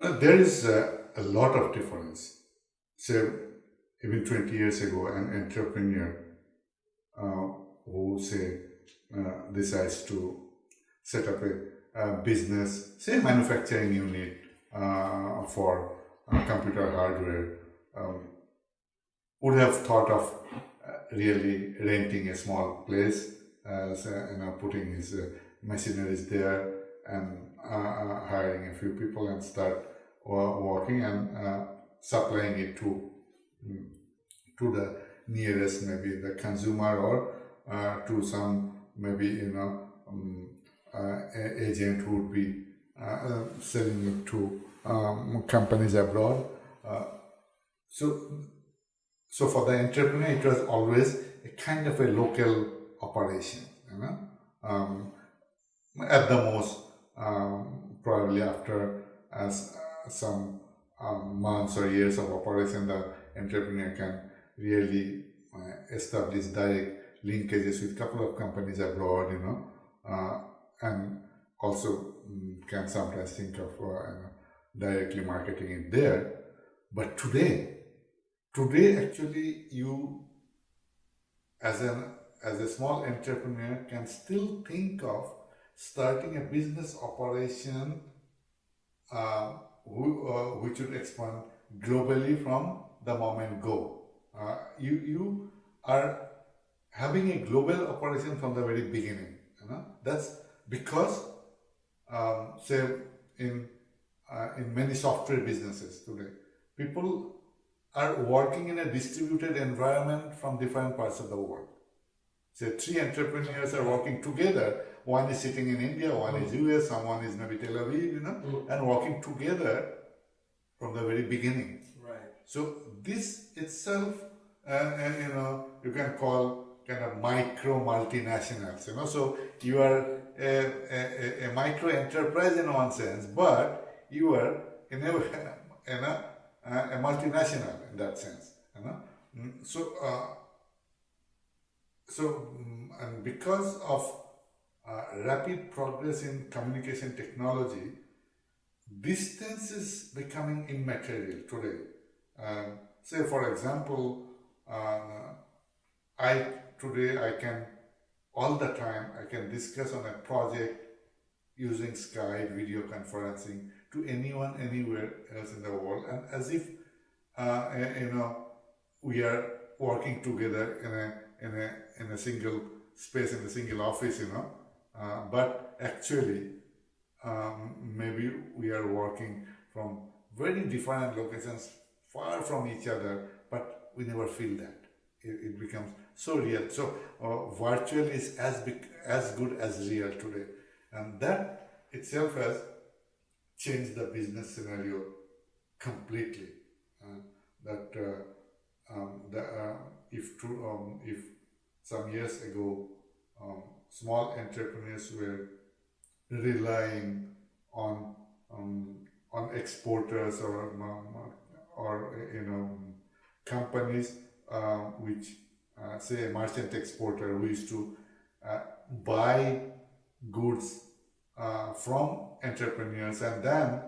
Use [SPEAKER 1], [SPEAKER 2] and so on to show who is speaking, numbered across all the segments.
[SPEAKER 1] Uh, there is a, a lot of difference. So even 20 years ago, an entrepreneur uh, who say uh, decides to set up a, a business, say manufacturing unit uh, for uh, computer hardware, um, would have thought of uh, really renting a small place, know, putting his machineries there and hiring a few people and start working and supplying it to to the nearest maybe the consumer or uh, to some maybe you know um, uh, agent who would be uh, selling it to um, companies abroad. so, so for the entrepreneur, it was always a kind of a local operation. You know, um, at the most, um, probably after as some um, months or years of operation, the entrepreneur can really uh, establish direct linkages with couple of companies abroad, you know, uh, and also um, can sometimes think of uh, directly marketing it there. But today, today actually you as an as a small entrepreneur can still think of starting a business operation uh, who, uh, which would expand globally from the moment go. Uh, you, you are having a global operation from the very beginning. You know? That's because, um, say, in, uh, in many software businesses today, people are working in a distributed environment from different parts of the world. Say three entrepreneurs are working together. One is sitting in India, one mm. is US, someone is maybe Tel Aviv, you know, mm. and working together from the very beginning.
[SPEAKER 2] Right.
[SPEAKER 1] So this itself, uh, and you know, you can call kind of micro multinationals. You know, so you are a, a, a micro enterprise in one sense, but you are in a, in a, a multinational in that sense. You know, mm, so uh, so mm, and because of rapid progress in communication technology, distance is becoming immaterial today. Um, say for example, uh, I today I can all the time I can discuss on a project using Skype video conferencing to anyone anywhere else in the world and as if uh, you know we are working together in a in a in a single space in a single office you know uh, but actually um, maybe we are working from very different locations far from each other, but we never feel that. It, it becomes so real. So uh, virtual is as big, as good as real today. And that itself has changed the business scenario completely. Uh, that uh, um, the, uh, if, true, um, if some years ago um, small entrepreneurs were relying on um, on exporters or um, or you know companies uh, which uh, say a merchant exporter who used to uh, buy goods uh, from entrepreneurs and then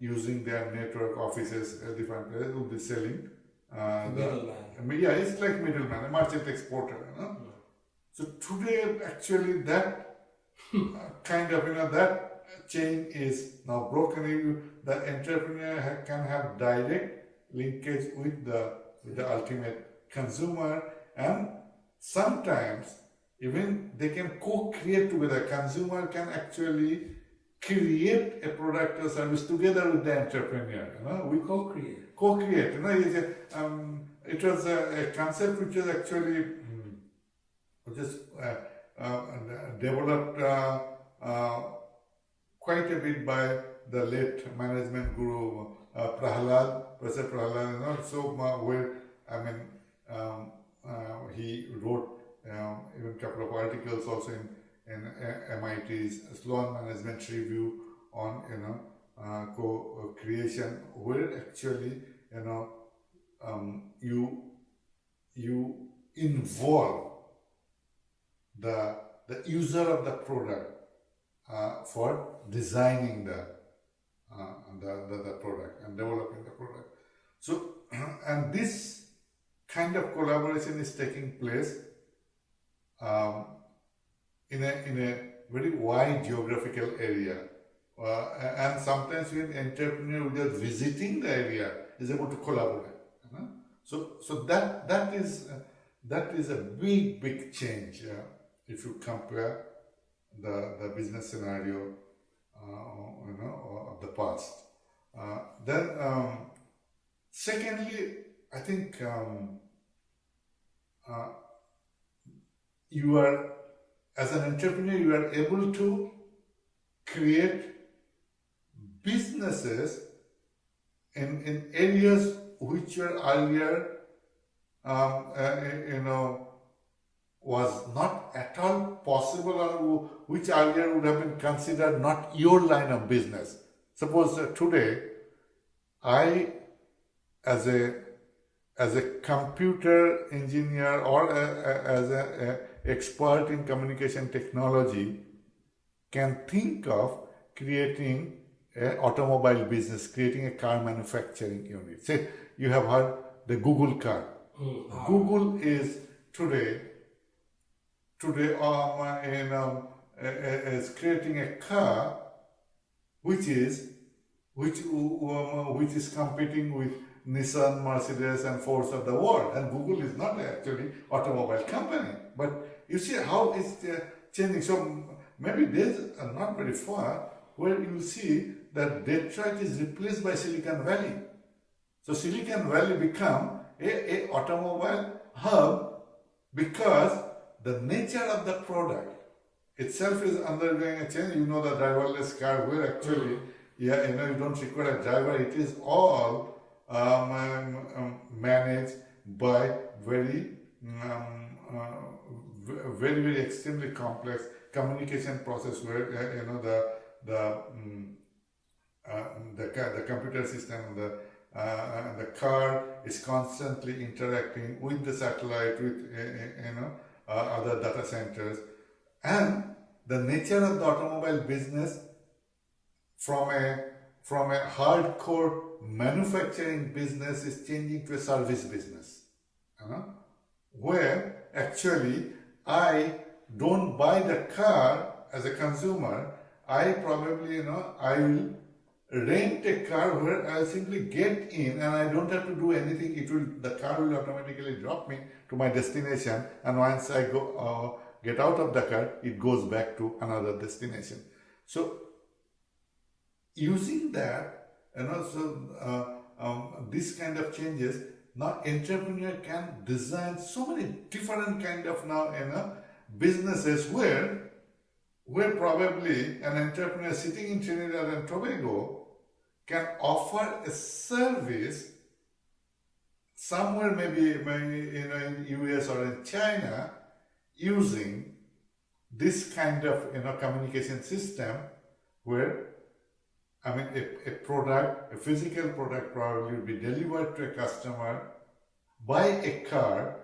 [SPEAKER 1] using their network offices at different places will be selling
[SPEAKER 2] uh, middleman.
[SPEAKER 1] yeah it's like middleman a merchant exporter you know? So today actually that kind of, you know, that chain is now broken. The entrepreneur can have direct linkage with the, with the ultimate consumer and sometimes even they can co-create together. Consumer can actually create a product or service together with the entrepreneur. You know, we
[SPEAKER 2] co-create.
[SPEAKER 1] Co-create. You know, um, it was a, a, concept which was actually just uh, uh, developed uh, uh, quite a bit by the late management guru Prahalad, Professor Prahalad, you know, so where, I mean, um, he wrote um, even a couple of articles also in, in MIT's Sloan Management Review on, you know, uh, co-creation where actually, you know, um, you, you involve the, the user of the product uh, for designing the uh, the, the, the product and developing the product. So, and this kind of collaboration is taking place um, in, a, in a very wide geographical area. Uh, and sometimes when entrepreneur just visiting the area is able to collaborate. You know? So, so that that is uh, that is a big big change uh, if you compare the the business scenario, uh, you know, of the past. Uh, then, um, secondly, I think um, uh, you are as an entrepreneur you are able to create businesses in, in areas which were earlier um, uh, you know was not at all possible or which earlier would have been considered not your line of business suppose uh, today i as a as a computer engineer or a, a, as an expert in communication technology can think of creating an automobile business, creating a car manufacturing unit. Say you have heard the Google car. Mm. Google is today today um, in, um, is creating a car which is which um, which is competing with Nissan, Mercedes and Fords of the world. And Google is not actually an automobile company. But you see how it's uh, changing. So maybe days are not very far where you see that Detroit is replaced by Silicon Valley. So Silicon Valley become a, a automobile hub because the nature of the product itself is undergoing a change. You know the driverless car where actually, yeah, you know, you don't require a driver. It is all um, um, um, managed by very, um, uh, very, very extremely complex communication process where uh, you know the the um, uh, the the computer system the uh, the car is constantly interacting with the satellite with uh, uh, you know Uh, other data centers and the nature of the automobile business from a from a hardcore manufacturing business is changing to a service business. You know? Where actually I don't buy the car as a consumer, I probably, you know, I will rent a car where I'll simply get in and I don't have to do anything. It will, the car will automatically drop me to my destination and once I go, uh, get out of the car, it goes back to another destination. So using that, and also uh, um, this kind of changes, now entrepreneur can design so many different kind of now you know businesses where where probably an entrepreneur sitting in Trinidad and Tobago can offer a service somewhere maybe, maybe in US or in China using this kind of you know communication system where I mean, a, a product, a physical product probably will be delivered to a customer by a car,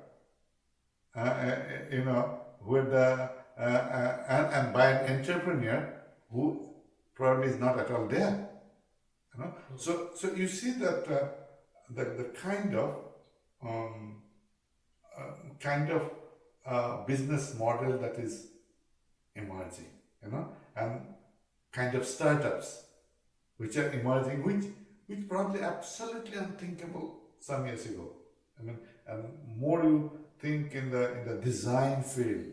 [SPEAKER 1] uh, uh, you know, with the, uh, uh, and, and by an entrepreneur who probably is not at all there. You know? So, so you see that uh, the, the kind of um, uh, kind of business model that is emerging, you know, and kind of startups which are emerging, which which probably absolutely unthinkable some years ago. I mean, and more you think in the in the design field,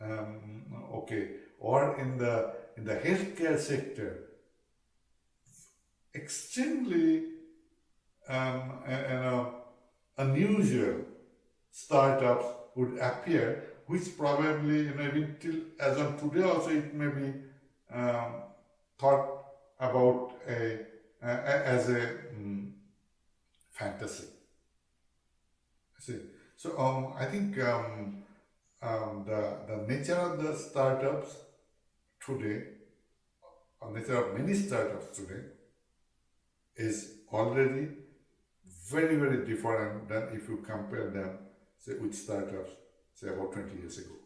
[SPEAKER 1] um, okay, or in the in the healthcare sector, extremely um, you know unusual startups would appear, which probably you know even till as of today also it may be um, thought about a, a, as a um, fantasy. See, so um, I think um, um, the the nature of the startups today, or nature of many startups today, is already very very different than if you compare them say with startups say about 20 years ago.